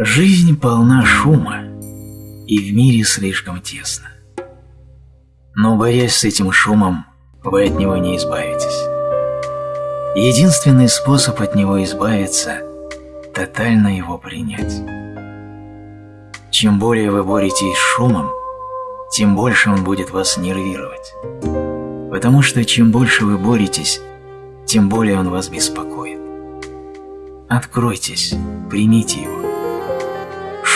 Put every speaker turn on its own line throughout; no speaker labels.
Жизнь полна шума, и в мире слишком тесно. Но борясь с этим шумом, вы от него не избавитесь. Единственный способ от него избавиться – тотально его принять. Чем более вы боретесь с шумом, тем больше он будет вас нервировать. Потому что чем больше вы боретесь, тем более он вас беспокоит. Откройтесь, примите его.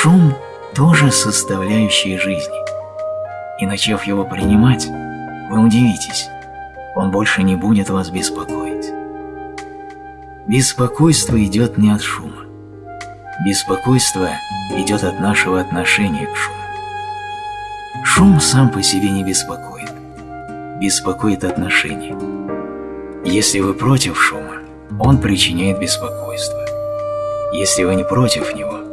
Шум – тоже составляющая жизни. И начав его принимать, вы удивитесь, он больше не будет вас беспокоить. Беспокойство идет не от шума. Беспокойство идет от нашего отношения к шуму. Шум сам по себе не беспокоит. Беспокоит отношение. Если вы против шума, он причиняет беспокойство. Если вы не против него,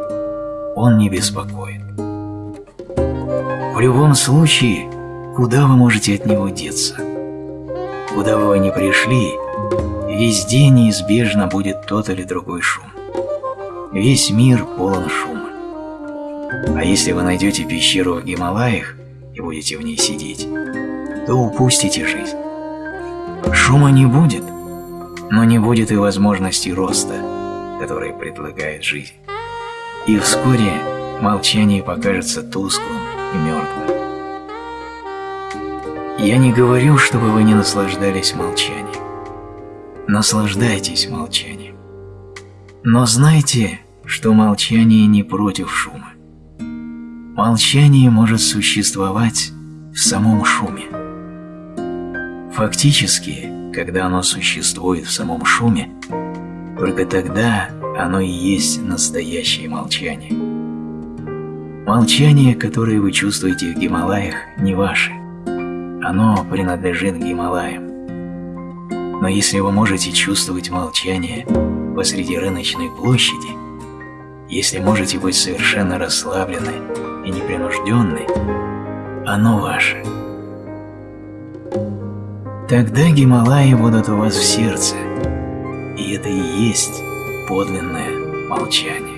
он не беспокоит. В любом случае, куда вы можете от него деться? Куда бы вы ни пришли, везде неизбежно будет тот или другой шум. Весь мир полон шума. А если вы найдете пещеру в Гималаях и будете в ней сидеть, то упустите жизнь. Шума не будет, но не будет и возможности роста, который предлагает жизнь. И вскоре молчание покажется тусклым и мертвым. Я не говорю, чтобы вы не наслаждались молчанием. Наслаждайтесь молчанием. Но знайте, что молчание не против шума. Молчание может существовать в самом шуме. Фактически, когда оно существует в самом шуме, только тогда оно и есть настоящее молчание. Молчание, которое вы чувствуете в Гималаях, не ваше. Оно принадлежит Гималаям. Но если вы можете чувствовать молчание посреди рыночной площади, если можете быть совершенно расслабленны и непринужденны, оно ваше. Тогда Гималаи будут у вас в сердце, и это и есть подлинное молчание.